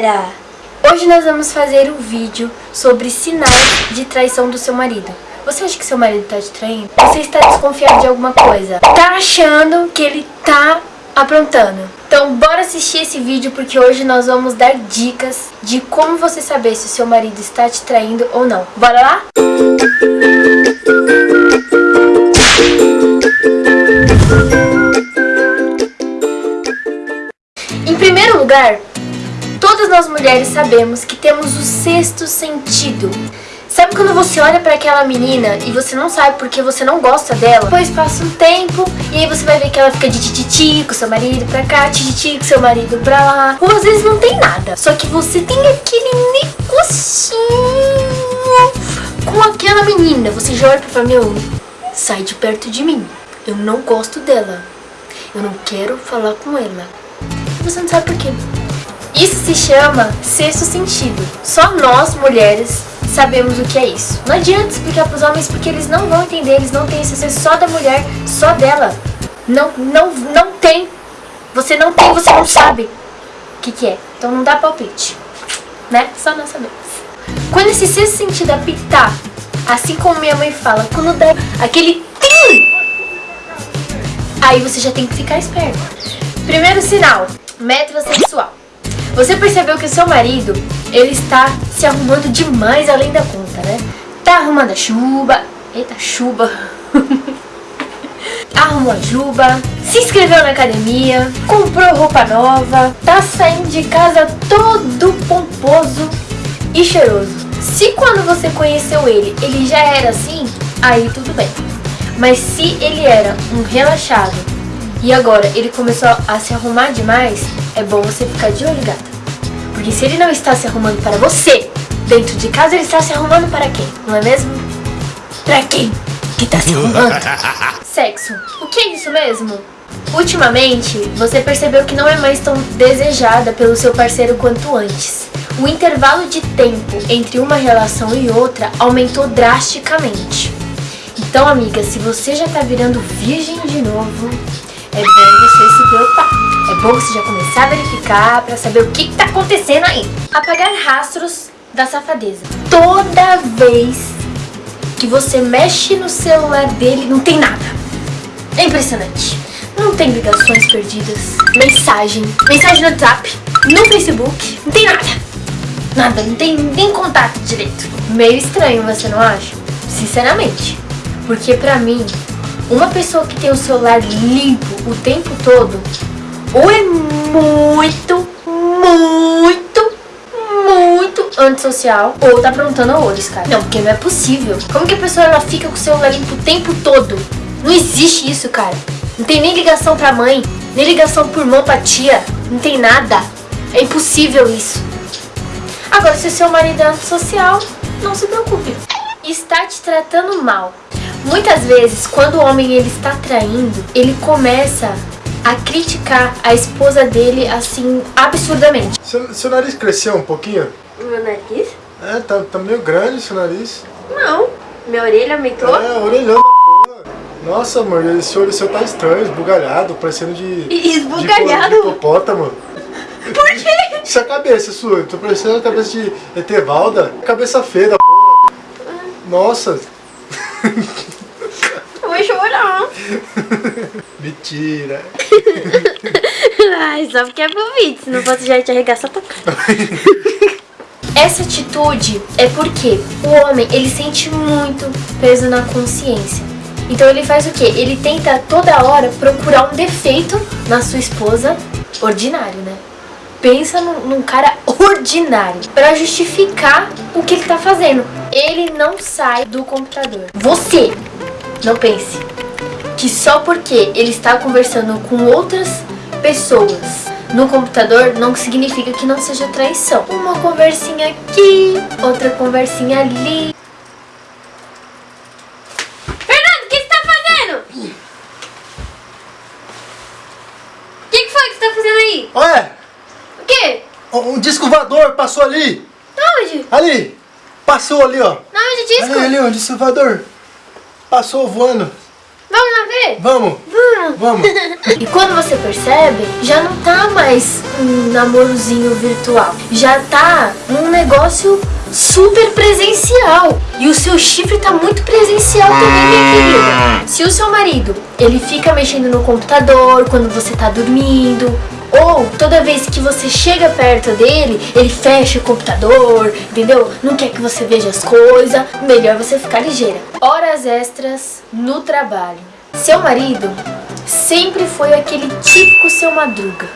galera! Hoje nós vamos fazer um vídeo sobre sinais de traição do seu marido. Você acha que seu marido tá te traindo? Você está desconfiado de alguma coisa? Tá achando que ele tá aprontando? Então bora assistir esse vídeo porque hoje nós vamos dar dicas de como você saber se o seu marido está te traindo ou não. Bora lá? Em primeiro lugar, nós mulheres sabemos que temos o sexto sentido. Sabe quando você olha pra aquela menina e você não sabe porque você não gosta dela? Depois passa um tempo e aí você vai ver que ela fica de tititi com seu marido pra cá, tititi com seu marido pra lá. Ou às vezes não tem nada, só que você tem aquele negocinho com aquela menina. Você já olha pra falar, meu, sai de perto de mim. Eu não gosto dela. Eu não quero falar com ela. Você não sabe por quê. Isso se chama sexto sentido. Só nós, mulheres, sabemos o que é isso. Não adianta explicar pros homens porque eles não vão entender, eles não têm esse sexto só da mulher, só dela. Não, não, não tem. Você não tem, você não sabe o que, que é. Então não dá palpite. Né? Só nós sabemos. Quando esse sexto sentido apitar, assim como minha mãe fala, quando dá aquele tim, aí você já tem que ficar esperto. Primeiro sinal, metrosexual. Você percebeu que seu marido, ele está se arrumando demais além da conta, né? Tá arrumando a chuva, eita, chuva. Arrumou a juba, se inscreveu na academia, comprou roupa nova, tá saindo de casa todo pomposo e cheiroso. Se quando você conheceu ele, ele já era assim, aí tudo bem. Mas se ele era um relaxado e agora ele começou a se arrumar demais, é bom você ficar de olho, gata. Porque se ele não está se arrumando para você, dentro de casa ele está se arrumando para quem? Não é mesmo? Pra quem que está se arrumando? Sexo. O que é isso mesmo? Ultimamente, você percebeu que não é mais tão desejada pelo seu parceiro quanto antes. O intervalo de tempo entre uma relação e outra aumentou drasticamente. Então, amiga, se você já tá virando virgem de novo, é bom você se preocupar. É bom você já começar a verificar pra saber o que, que tá acontecendo aí. Apagar rastros da safadeza. Toda vez que você mexe no celular dele, não tem nada. É impressionante. Não tem ligações perdidas, mensagem, mensagem no WhatsApp, no Facebook, não tem nada. Nada, não tem nem contato direito. Meio estranho, você não acha? Sinceramente. Porque pra mim, uma pessoa que tem o celular limpo o tempo todo, ou é muito, muito, muito antissocial, ou tá aprontando horrores, cara. Não, porque não é possível. Como que a pessoa ela fica com o celular limpo o tempo todo? Não existe isso, cara. Não tem nem ligação pra mãe, nem ligação por irmão pra tia. Não tem nada. É impossível isso. Agora, se o seu marido é antissocial, não se preocupe. Está te tratando mal. Muitas vezes, quando o homem ele está traindo, ele começa a criticar a esposa dele assim, absurdamente. Seu, seu nariz cresceu um pouquinho? Meu nariz? É, tá, tá meio grande seu nariz. Não. Minha orelha aumentou? É, orelhão da porra. Nossa, amor, esse olho seu tá estranho, esbugalhado, parecendo de... Esbugalhado? De, de hipopótamo. Por quê? Isso é a cabeça sua, tô parecendo a cabeça de Etevalda. Cabeça feia da porra. Nossa. Eu vou chorar. Mentira. Ai, só porque é pro vídeo, se não fosse já te arregaçar tua cara. Essa atitude é porque o homem, ele sente muito peso na consciência. Então ele faz o quê? Ele tenta toda hora procurar um defeito na sua esposa, ordinário, né? Pensa num, num cara ordinário pra justificar o que ele tá fazendo. Ele não sai do computador. Você não pense que só porque ele está conversando com outras pessoas no computador não significa que não seja traição. Uma conversinha aqui, outra conversinha ali. Fernando, o que você tá fazendo? O que, que foi que você tá fazendo aí? Ué, O quê? um disco voador passou ali. Onde? Ali. Passou ali, ó. Não, onde disco? Ali, ali, um disco voador. Passou voando. Vamos lá ver? Vamos. Vamos. Vamos. E quando você percebe, já não tá mais um namorozinho virtual. Já tá um negócio super presencial. E o seu chifre tá muito presencial também, minha querida. Se o seu marido, ele fica mexendo no computador quando você tá dormindo, ou toda vez que você chega perto dele, ele fecha o computador, entendeu? Não quer que você veja as coisas, melhor você ficar ligeira. Horas extras no trabalho. Seu marido sempre foi aquele típico seu madruga.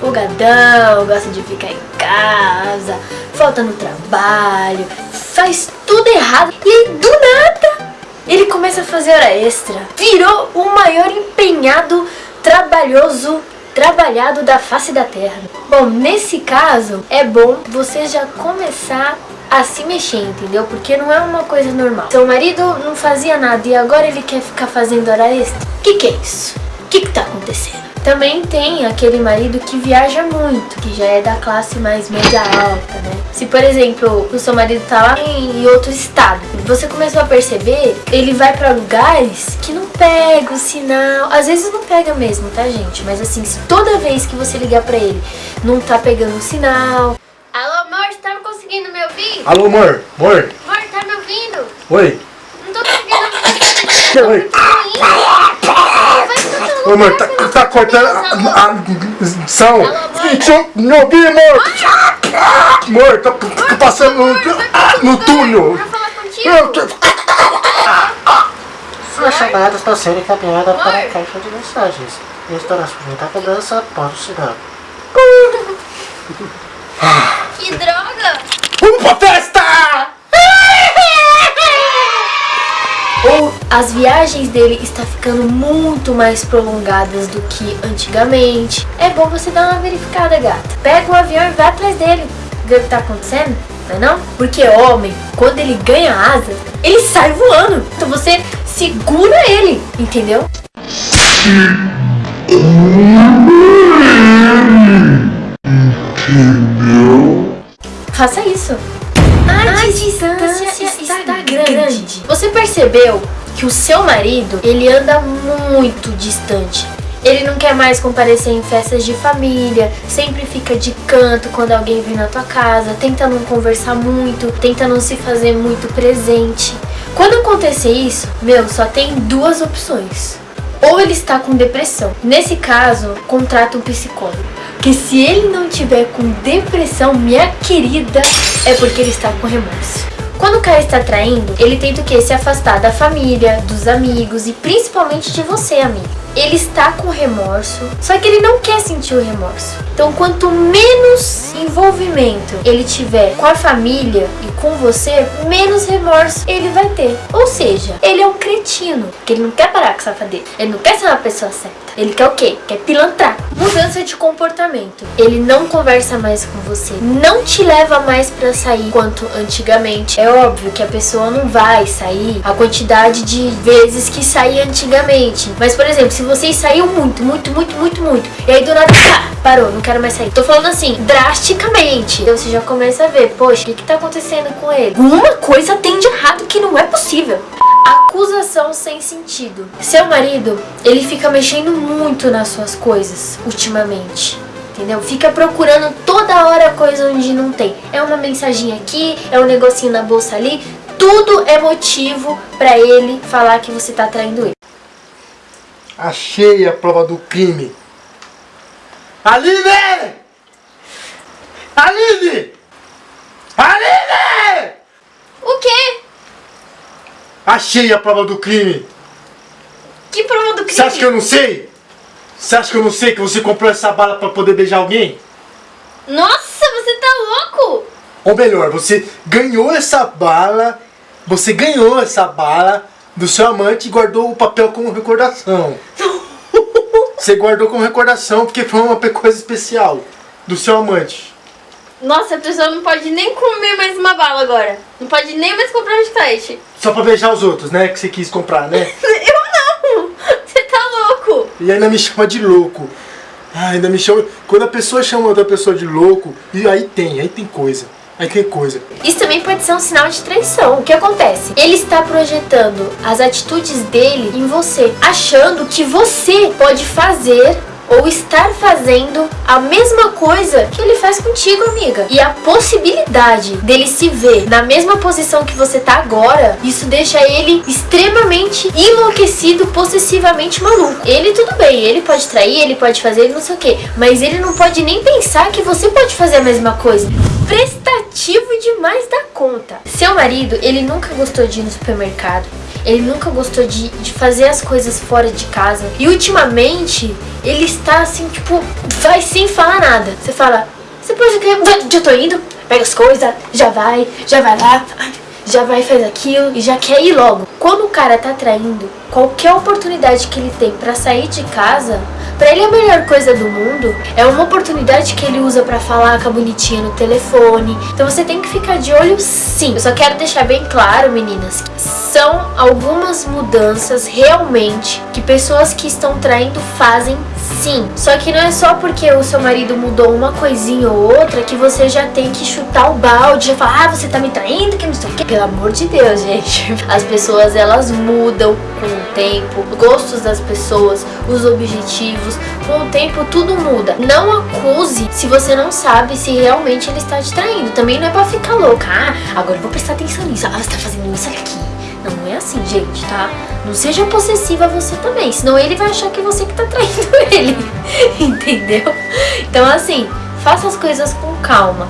Folgadão, gosta de ficar em casa, falta no trabalho, faz tudo errado. E aí, do nada, ele começa a fazer hora extra. Virou o maior empenhado, trabalhoso trabalhado da face da terra. Bom, nesse caso, é bom você já começar a se mexer, entendeu? Porque não é uma coisa normal. Seu marido não fazia nada e agora ele quer ficar fazendo hora extra. O que, que é isso? O que, que tá acontecendo? Também tem aquele marido que viaja muito, que já é da classe mais média alta, né? Se, por exemplo, o seu marido tá lá em outro estado, você começou a perceber, ele vai pra lugares que não pega o sinal. Às vezes não pega mesmo, tá, gente? Mas assim, se toda vez que você ligar pra ele, não tá pegando o sinal... Alô, amor, você tá conseguindo me ouvir? Alô, amor, amor. Amor, tá me ouvindo? Oi. Não tô conseguindo Oi. Ô, amor, tá, tá cortando a. Som, Não ouvi, amor. Amor, tá, tá passando no, no túnel. Pra falar contigo? Eu tô- Sua chamada está sendo encaminhada para a caixa de mensagens. Estará sujeita a cobrança após o sinal. Que droga! Vamos pra festa! As viagens dele está ficando muito mais prolongadas do que antigamente. É bom você dar uma verificada, gata. Pega o avião e vai atrás dele. Vê o que tá acontecendo, não é não? Porque homem, quando ele ganha asa, ele sai voando. Então você segura ele, entendeu? Faça isso. A, distância, está, grande. Você percebeu que o seu marido, ele anda muito distante. Ele não quer mais comparecer em festas de família, sempre fica de canto quando alguém vem na tua casa, tenta não conversar muito, tenta não se fazer muito presente. Quando acontecer isso, meu, só tem duas opções. Ou ele está com depressão. Nesse caso, contrata um psicólogo. Porque se ele não tiver com depressão, minha querida, é porque ele está com remorso. Quando o cara está traindo, ele tenta o quê? Se afastar da família, dos amigos e principalmente de você, amigo. Ele está com remorso, só que ele não quer sentir o remorso. Então, quanto menos envolvimento ele tiver com a família e com você, menos remorso ele vai ter. Ou seja, ele é um cretino, porque ele não quer parar com safadeza. Ele não quer ser uma pessoa certa. Ele quer o quê? Quer pilantrar. Mudança de comportamento. Ele não conversa mais com você, não te leva mais pra sair quanto antigamente. É óbvio que a pessoa não vai sair a quantidade de vezes que saía antigamente. Mas, por exemplo, se vocês saíam muito, muito, muito, muito, muito, e aí do nada, parou, não quero mais sair. Tô falando assim, drasticamente. Então você já começa a ver, poxa, o que que tá acontecendo com ele? Alguma coisa tem de errado que não é possível. Acusação sem sentido. Seu marido, ele fica mexendo muito nas suas coisas ultimamente. Entendeu? Fica procurando toda hora coisa onde não tem. É uma mensagem aqui, é um negocinho na bolsa ali. Tudo é motivo pra ele falar que você tá traindo ele. Achei a prova do crime. Aline! Aline! Aline! O quê? Achei a prova do crime. Que prova do crime? Você acha que eu não sei? Você acha que eu não sei que você comprou essa bala pra poder beijar alguém? Nossa, você tá louco? Ou melhor, você ganhou essa bala, você ganhou essa bala do seu amante e guardou o papel como recordação. Você guardou como recordação porque foi uma coisa especial do seu amante. Nossa, a pessoa não pode nem comer mais uma bala agora. Não pode nem mais comprar um chiclete. Só pra beijar os outros, né? Que você quis comprar, né? Eu não! Você tá louco? E ainda me chama de louco. Ah, ainda me chama. Quando a pessoa chama outra pessoa de louco, e aí tem, aí tem coisa. Aí que coisa. Isso também pode ser um sinal de traição. O que acontece? Ele está projetando as atitudes dele em você, achando que você pode fazer ou estar fazendo a mesma coisa que ele faz contigo, amiga. E a possibilidade dele se ver na mesma posição que você tá agora, isso deixa ele extremamente enlouquecido, possessivamente maluco. Ele tudo bem, ele pode trair, ele pode fazer, não sei o que, mas ele não pode nem pensar que você pode fazer a mesma coisa. Prestativo demais da conta. Seu marido, ele nunca gostou de ir no supermercado. Ele nunca gostou de, de fazer as coisas fora de casa. E ultimamente, ele está assim, tipo, vai sem falar nada. Você fala, você pode que já tô indo, pega as coisas, já vai, já vai lá, já vai faz aquilo e já quer ir logo. Quando o cara tá traindo, qualquer oportunidade que ele tem para sair de casa, para ele a melhor coisa do mundo. É uma oportunidade que ele usa para falar com a bonitinha no telefone. Então você tem que ficar de olho sim. Eu só quero deixar bem claro, meninas, são algumas mudanças realmente que pessoas que estão traindo fazem sim. Só que não é só porque o seu marido mudou uma coisinha ou outra que você já tem que chutar o balde, já falar, ah, você tá me traindo, que não sei o que. Pelo amor de Deus, gente. As pessoas, elas mudam com o tempo, os gostos das pessoas, os objetivos, com o tempo tudo muda. Não acuse se você não sabe se realmente ele está te traindo. Também não é pra ficar louca. Ah, agora eu vou prestar atenção nisso. Ah, você tá fazendo isso aqui. Não, é assim, gente, tá? Não seja possessiva você também, senão ele vai achar que é você que tá traindo ele. Entendeu? Então, assim, faça as coisas com calma.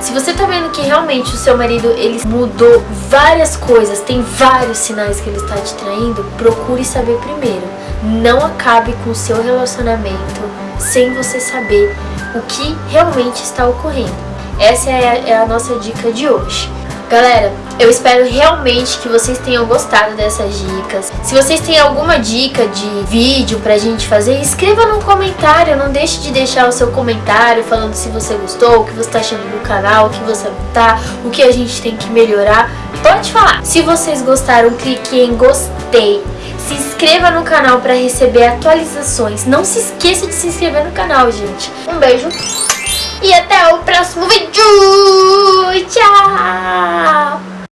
Se você tá vendo que realmente o seu marido ele mudou várias coisas, tem vários sinais que ele está te traindo, procure saber primeiro. Não acabe com o seu relacionamento sem você saber o que realmente está ocorrendo. Essa é a, é a nossa dica de hoje. Galera, eu espero realmente que vocês tenham gostado dessas dicas. Se vocês têm alguma dica de vídeo pra gente fazer, escreva no comentário. Não deixe de deixar o seu comentário falando se você gostou, o que você tá achando do canal, o que você tá, o que a gente tem que melhorar. Pode falar. Se vocês gostaram, clique em gostei. Se inscreva no canal para receber atualizações. Não se esqueça de se inscrever no canal, gente. Um beijo e até o próximo vídeo. Tchau!